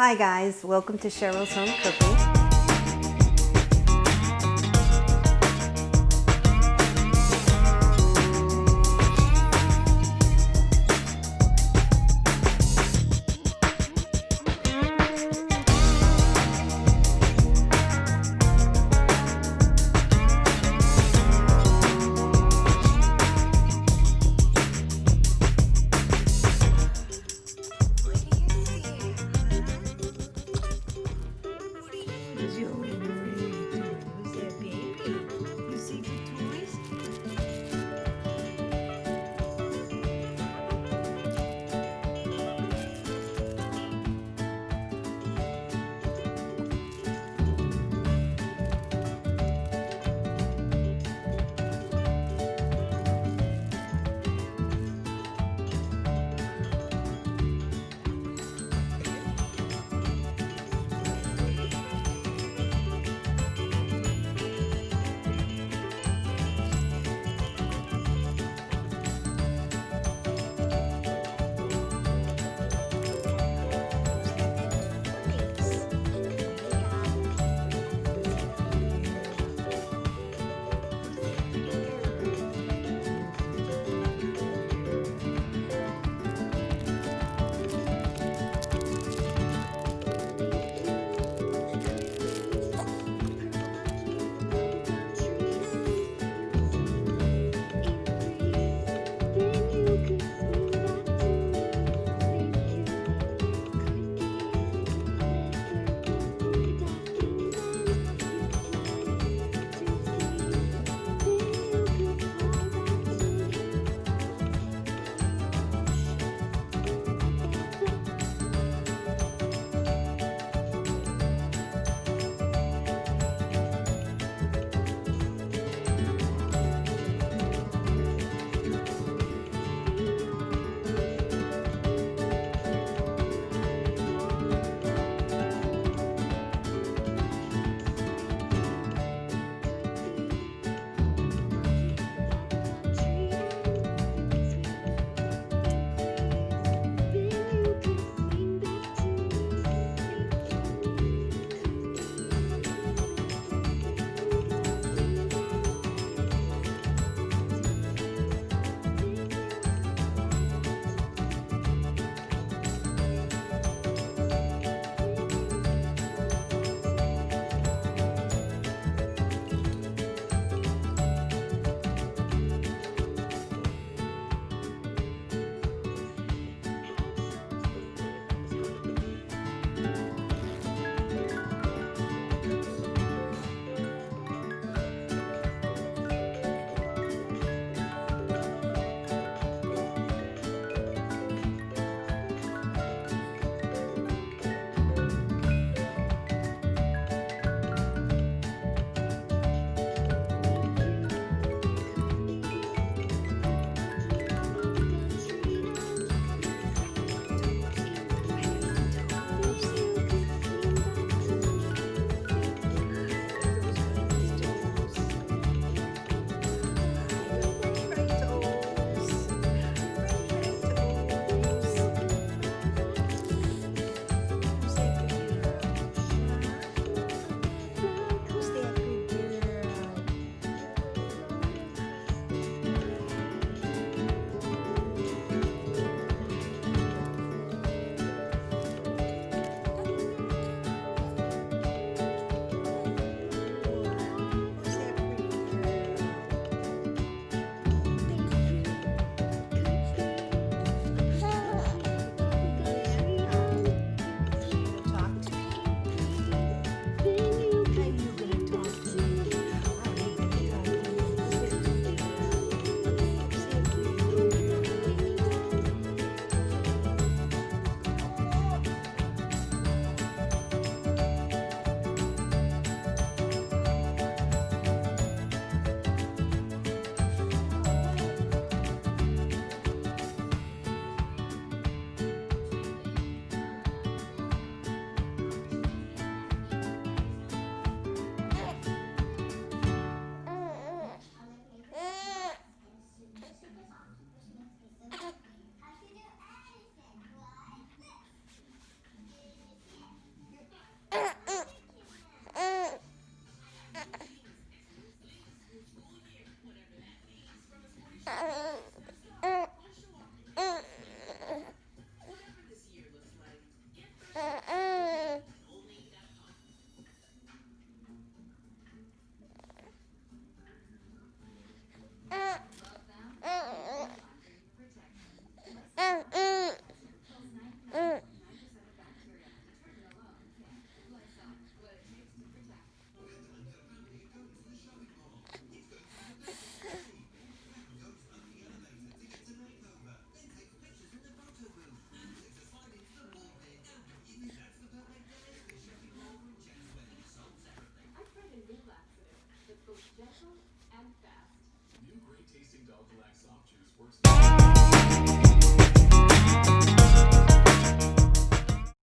Hi guys, welcome to Cheryl's Home Cooking. Dog Relax Soft Juice works.